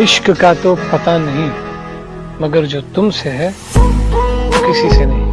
इश्क का तो पता नहीं मगर जो तुमसे है वो किसी से नहीं।